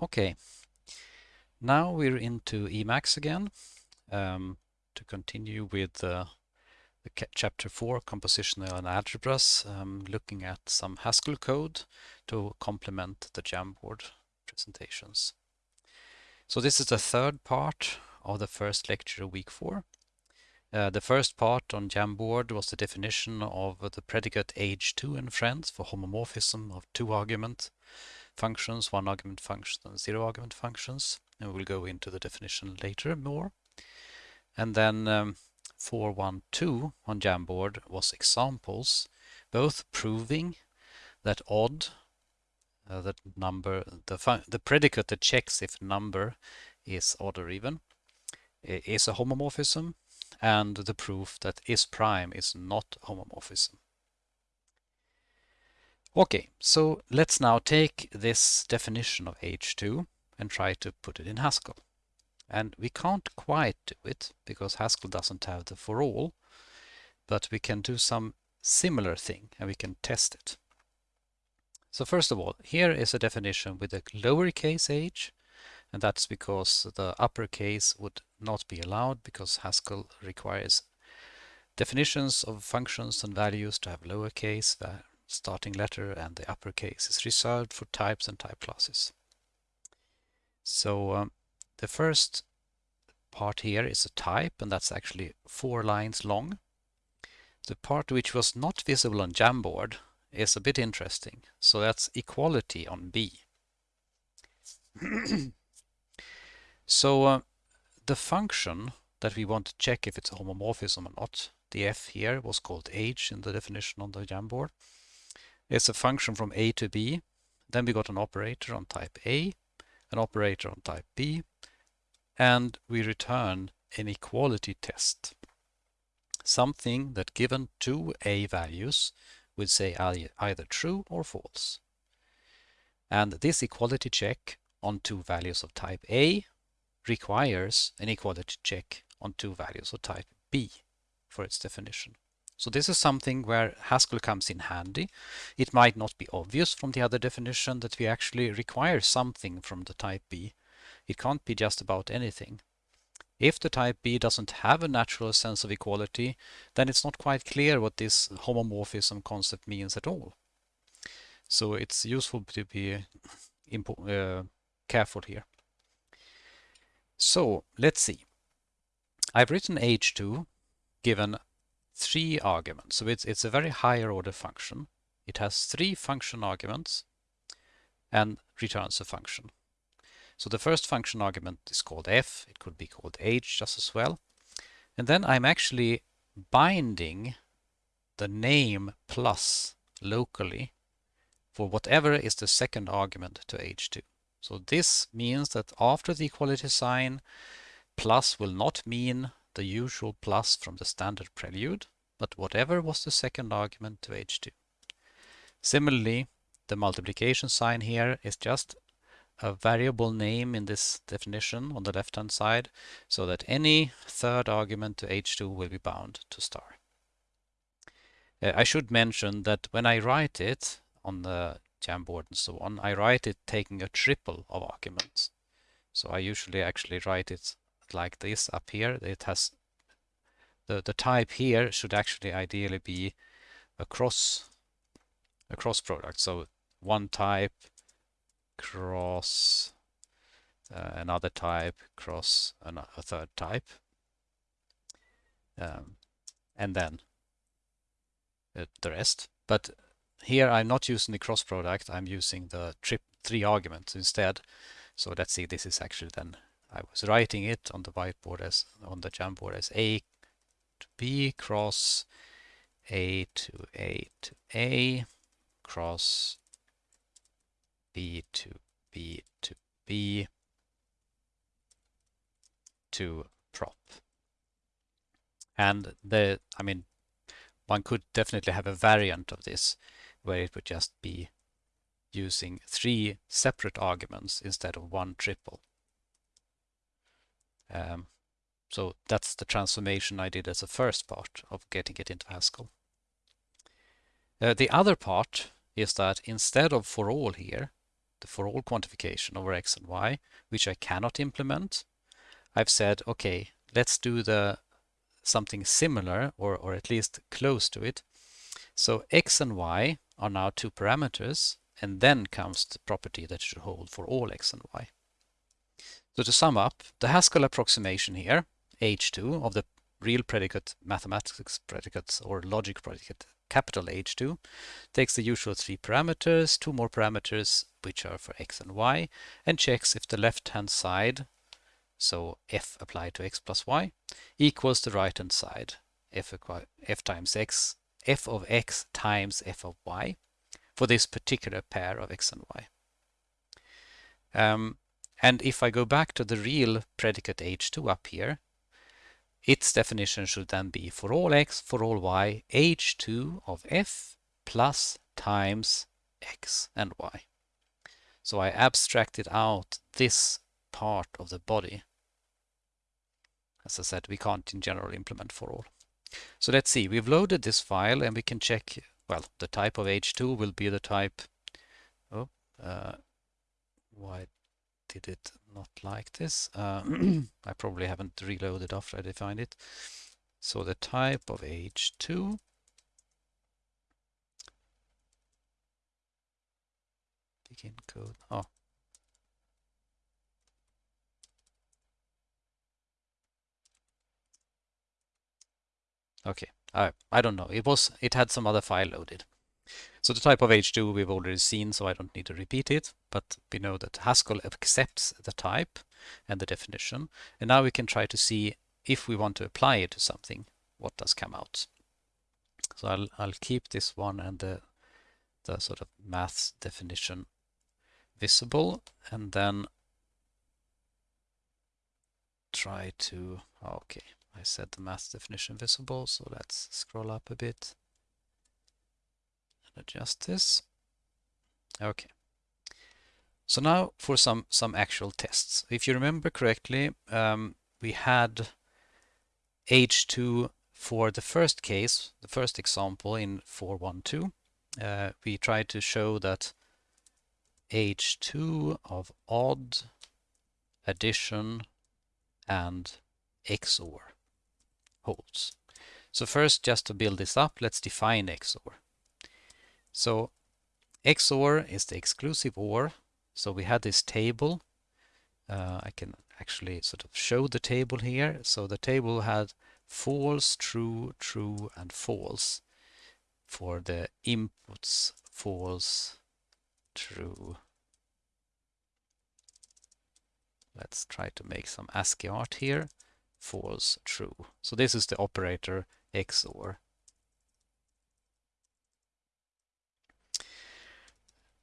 Okay, now we're into Emacs again um, to continue with uh, the chapter 4 compositionality algebras um, looking at some Haskell code to complement the Jamboard presentations. So this is the third part of the first lecture of week 4. Uh, the first part on Jamboard was the definition of the predicate H2 and friends for homomorphism of two argument functions, one argument functions, and zero argument functions. And we'll go into the definition later more. And then um, 412 on Jamboard was examples, both proving that odd, uh, that number, the, the predicate that checks if number is odd or even, is a homomorphism, and the proof that is prime is not homomorphism. Okay, so let's now take this definition of H2 and try to put it in Haskell. And we can't quite do it because Haskell doesn't have the for all, but we can do some similar thing and we can test it. So first of all, here is a definition with a lowercase h, and that's because the uppercase would not be allowed because Haskell requires definitions of functions and values to have lowercase starting letter and the uppercase is reserved for types and type classes. So um, the first part here is a type and that's actually four lines long. The part which was not visible on Jamboard is a bit interesting. So that's equality on B. so uh, the function that we want to check if it's a homomorphism or not, the f here was called h in the definition on the Jamboard, is a function from A to B. Then we got an operator on type A, an operator on type B, and we return an equality test. Something that given two A values would say either true or false. And this equality check on two values of type A requires an equality check on two values of type B for its definition. So this is something where Haskell comes in handy. It might not be obvious from the other definition that we actually require something from the type B. It can't be just about anything. If the type B doesn't have a natural sense of equality, then it's not quite clear what this homomorphism concept means at all. So it's useful to be uh, careful here. So let's see. I've written h2 given three arguments. So it's, it's a very higher order function. It has three function arguments and returns a function. So the first function argument is called f. It could be called h just as well. And then I'm actually binding the name plus locally for whatever is the second argument to h2. So this means that after the equality sign, plus will not mean the usual plus from the standard prelude, but whatever was the second argument to h2. Similarly, the multiplication sign here is just a variable name in this definition on the left hand side so that any third argument to h2 will be bound to star. Uh, I should mention that when I write it on the Jamboard and so on, I write it taking a triple of arguments. So I usually actually write it like this up here. It has the, the type here should actually ideally be a cross a cross product. So one type cross uh, another type cross a third type um, and then uh, the rest. But here I'm not using the cross product, I'm using the trip three arguments instead. So let's see, this is actually then I was writing it on the whiteboard as on the Jamboard as A to B cross A to A to A cross B to B to B to prop. And the, I mean, one could definitely have a variant of this where it would just be using three separate arguments instead of one triple. Um, so that's the transformation I did as a first part of getting it into Haskell. Uh, the other part is that instead of for all here, the for all quantification over x and y, which I cannot implement, I've said, okay, let's do the something similar or, or at least close to it. So x and y are now two parameters and then comes the property that should hold for all x and y. So to sum up, the Haskell approximation here, H2 of the real predicate mathematics predicate or logic predicate capital H2 takes the usual three parameters, two more parameters which are for x and y, and checks if the left hand side, so f applied to x plus y, equals the right hand side, f, f times x, f of x times f of y, for this particular pair of x and y. Um, and if I go back to the real predicate H2 up here, its definition should then be for all x, for all y, h2 of f plus times x and y. So I abstracted out this part of the body. As I said, we can't in general implement for all. So let's see, we've loaded this file and we can check, well, the type of H2 will be the type, oh, uh, why did it not like this. Uh, I probably haven't reloaded after I defined it. So the type of H2 begin code. Oh. Okay, I I don't know. It was it had some other file loaded. So the type of H2 we've already seen, so I don't need to repeat it, but we know that Haskell accepts the type and the definition. And now we can try to see if we want to apply it to something, what does come out. So I'll, I'll keep this one and the, the sort of maths definition visible and then try to, okay, I said the math definition visible, so let's scroll up a bit adjust this. Okay. So now for some, some actual tests. If you remember correctly, um, we had H2 for the first case, the first example in 412. Uh, we tried to show that H2 of odd, addition, and XOR holds. So first, just to build this up, let's define XOR. So XOR is the exclusive OR. So we had this table. Uh, I can actually sort of show the table here. So the table had false, true, true, and false for the inputs false, true. Let's try to make some ASCII art here. False, true. So this is the operator XOR.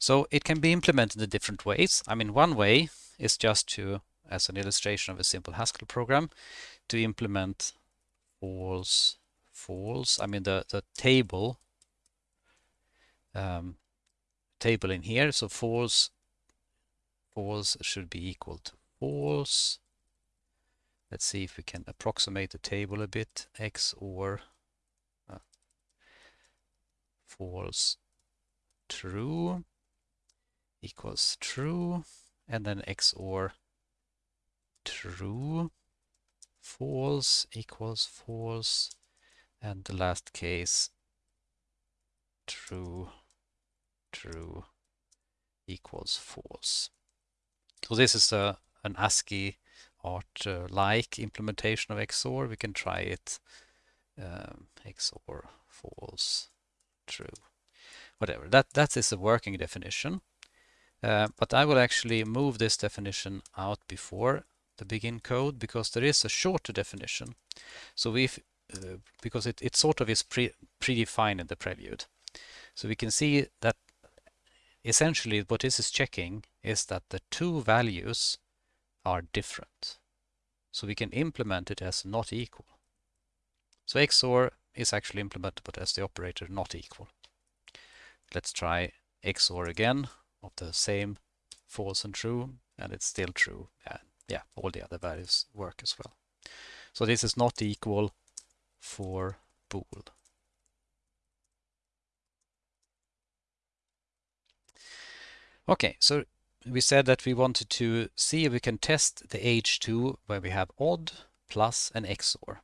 So it can be implemented in different ways. I mean, one way is just to, as an illustration of a simple Haskell program, to implement false, false. I mean, the, the table, um, table in here. So false, false should be equal to false. Let's see if we can approximate the table a bit. X or uh, false, true equals true and then XOR true false equals false and the last case true true equals false. So this is a an ASCII art uh, like implementation of XOR. We can try it um, XOR false true whatever that that is a working definition uh, but I will actually move this definition out before the begin code because there is a shorter definition. So if uh, because it, it sort of is pre predefined in the prelude. So we can see that essentially what this is checking is that the two values are different. So we can implement it as not equal. So XOR is actually implementable as the operator not equal. Let's try XOR again of the same false and true and it's still true and yeah all the other values work as well so this is not equal for bool okay so we said that we wanted to see if we can test the H2 where we have odd, plus, an XOR.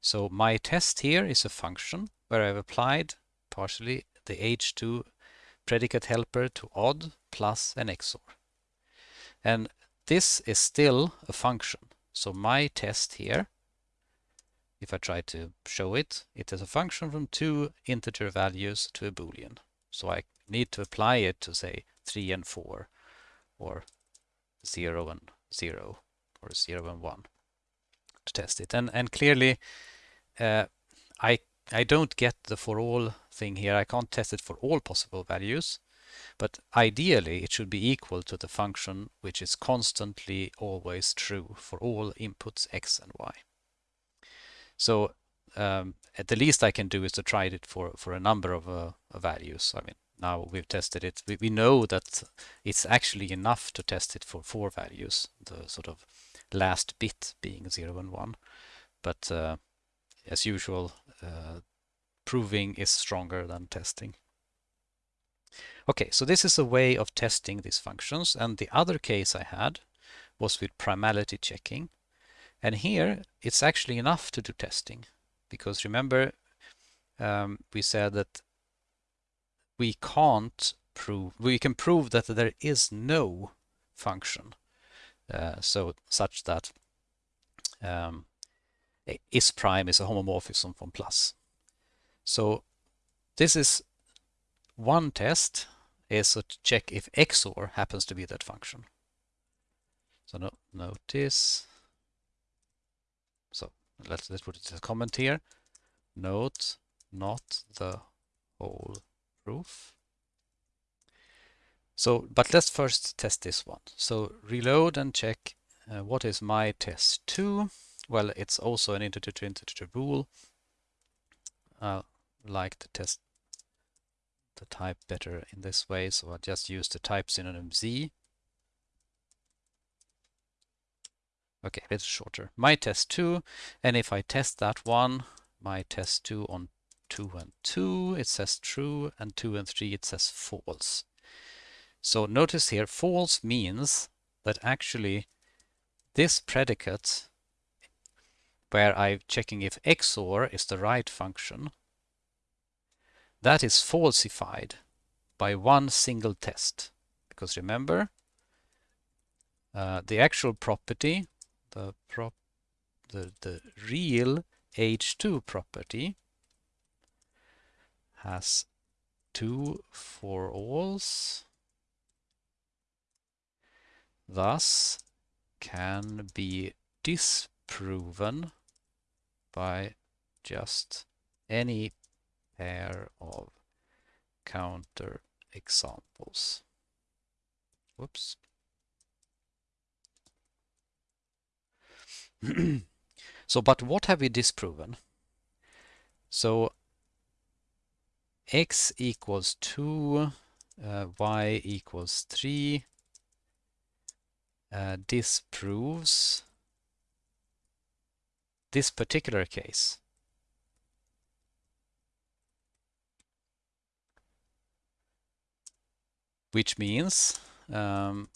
So my test here is a function where I've applied partially the H2 predicate helper to odd, plus, an XOR. And this is still a function. So my test here, if I try to show it, it is a function from two integer values to a boolean. So I need to apply it to say 3 and 4 or 0 and 0 or 0 and 1 to test it. And, and clearly uh, I, I don't get the for all thing here. I can't test it for all possible values. But ideally, it should be equal to the function which is constantly always true for all inputs x and y. So um, at the least I can do is to try it for, for a number of uh, values. I mean, now we've tested it. We, we know that it's actually enough to test it for four values, the sort of last bit being 0 and 1. But uh, as usual, uh, proving is stronger than testing. Okay, so this is a way of testing these functions. And the other case I had was with primality checking. And here it's actually enough to do testing because remember um, we said that we can't prove, we can prove that there is no function uh, so such that um, is prime is a homomorphism from plus. So this is one test is to check if XOR happens to be that function. So no, notice, so let's, let's put it as a comment here. Note not the whole proof. So, but let's first test this one. So reload and check uh, what is my test 2. Well, it's also an integer to integer bool. I like to test the type better in this way, so I just use the type synonym z. Okay, it's shorter. My test 2, and if I test that one, my test 2 on 2 and 2, it says true, and 2 and 3, it says false. So notice here, false means that actually this predicate, where I'm checking if XOR is the right function, that is falsified by one single test. Because remember, uh, the actual property, the, prop, the, the real H2 property has two for alls, thus can be disproven by just any pair of counter examples. Whoops. so, but what have we disproven? So, x equals 2, uh, y equals 3 uh, disproves this particular case. which means um,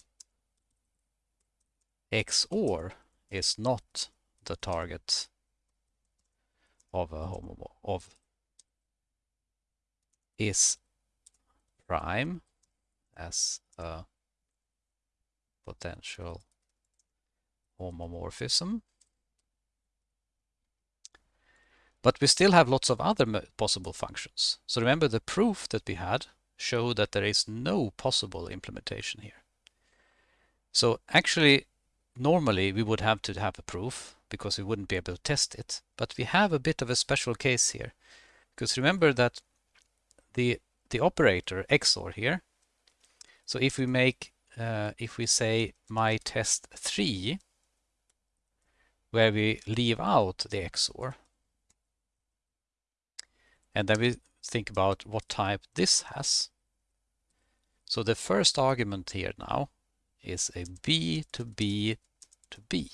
XOR is not the target of a homo of is prime as a potential homomorphism. But we still have lots of other possible functions. So remember the proof that we had show that there is no possible implementation here. So actually, normally we would have to have a proof because we wouldn't be able to test it. But we have a bit of a special case here. Because remember that the, the operator XOR here, so if we make, uh, if we say my test 3, where we leave out the XOR, and then we think about what type this has. So the first argument here now is a B to B to B.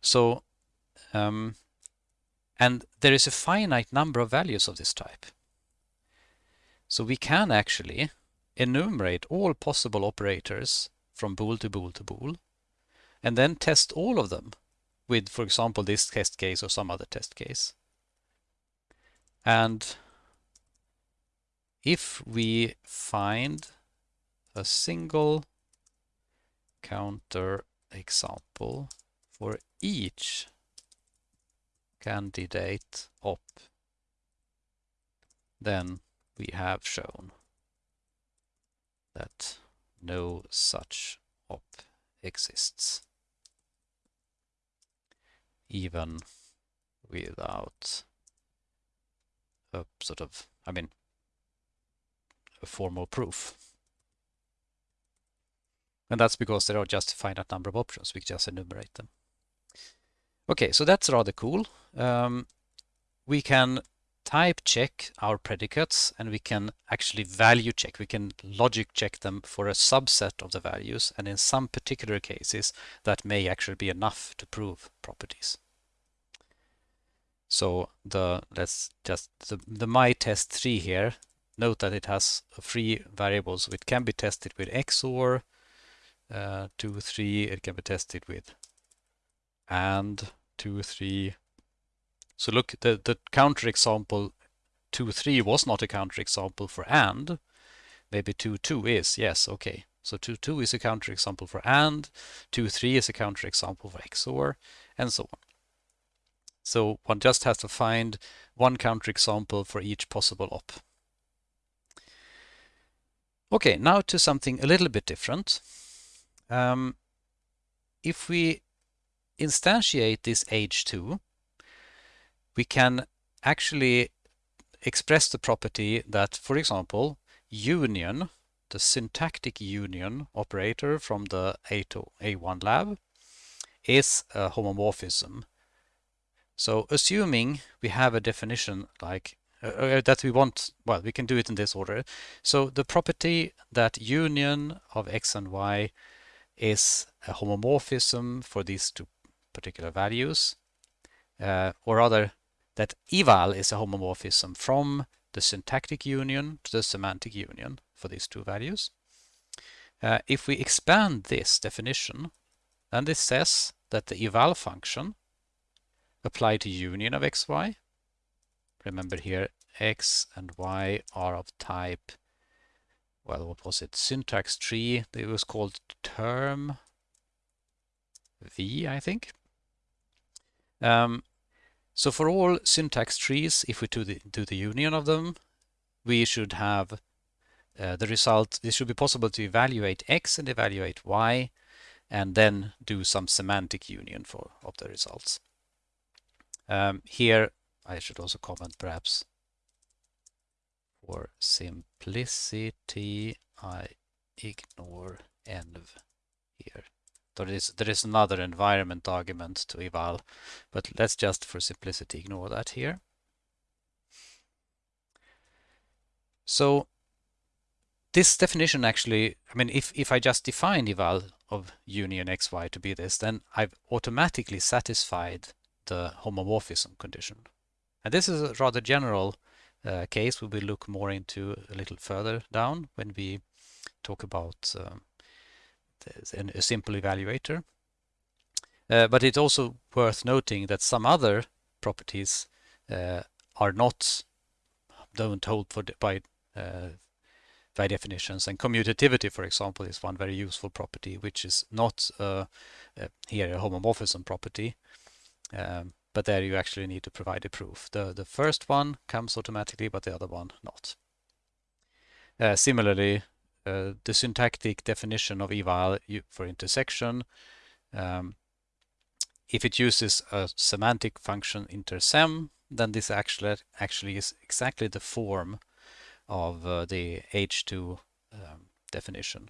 So um, And there is a finite number of values of this type. So we can actually enumerate all possible operators from bool to bool to bool and then test all of them with, for example, this test case or some other test case. And if we find a single counter example for each candidate op, then we have shown that no such op exists even without a sort of, I mean, a formal proof. And that's because there are just a finite number of options. We just enumerate them. Okay, so that's rather cool. Um, we can type check our predicates and we can actually value check. We can logic check them for a subset of the values and in some particular cases that may actually be enough to prove properties. So the let's just the, the my test 3 here, note that it has three variables it can be tested with XOR uh, 2, 3, it can be tested with and 2, 3, so look, the, the counter example 2, 3 was not a counter example for AND. Maybe 2, 2 is, yes, okay. So 2, 2 is a counter example for AND, 2, 3 is a counter example for XOR, and so on. So one just has to find one counter example for each possible op. Okay, now to something a little bit different. Um, if we instantiate this H2, we can actually express the property that, for example, union, the syntactic union operator from the A1 lab, is a homomorphism. So assuming we have a definition like uh, uh, that we want, well, we can do it in this order. So the property that union of x and y is a homomorphism for these two particular values, uh, or rather that eval is a homomorphism from the syntactic union to the semantic union for these two values. Uh, if we expand this definition, then this says that the eval function applied to union of xy, remember here x and y are of type, well, what was it, syntax tree, it was called term v, I think. Um, so for all syntax trees, if we do the, do the union of them, we should have uh, the result, it should be possible to evaluate x and evaluate y, and then do some semantic union for of the results. Um, here, I should also comment perhaps for simplicity, I ignore env here. There is, there is another environment argument to eval, but let's just for simplicity ignore that here. So this definition actually, I mean, if, if I just define eval of union xy to be this, then I've automatically satisfied the homomorphism condition. And this is a rather general uh, case we will look more into a little further down when we talk about um, a simple evaluator. Uh, but it's also worth noting that some other properties uh, are not don't hold for by uh, by definitions and commutativity for example is one very useful property which is not uh, uh, here a homomorphism property um, but there you actually need to provide a proof the the first one comes automatically but the other one not uh, similarly uh, the syntactic definition of eval for intersection. Um, if it uses a semantic function intersem, then this actually actually is exactly the form of uh, the H2 um, definition.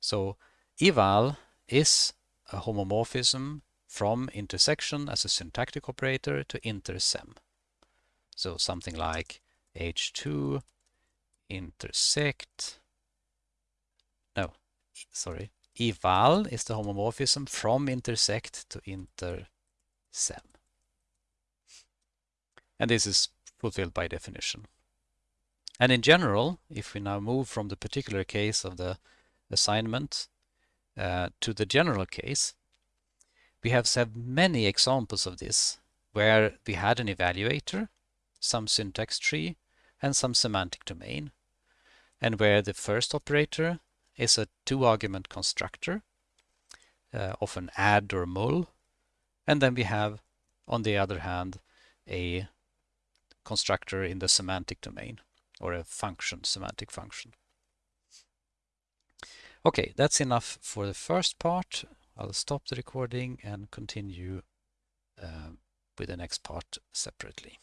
So eval is a homomorphism from intersection as a syntactic operator to intersem. So something like H2 intersect no, sorry, eval is the homomorphism from intersect to intersem. And this is fulfilled by definition. And in general, if we now move from the particular case of the assignment uh, to the general case, we have had many examples of this where we had an evaluator, some syntax tree, and some semantic domain, and where the first operator is a two-argument constructor, uh, often add or mul, and then we have, on the other hand, a constructor in the semantic domain or a function, semantic function. Okay, that's enough for the first part. I'll stop the recording and continue uh, with the next part separately.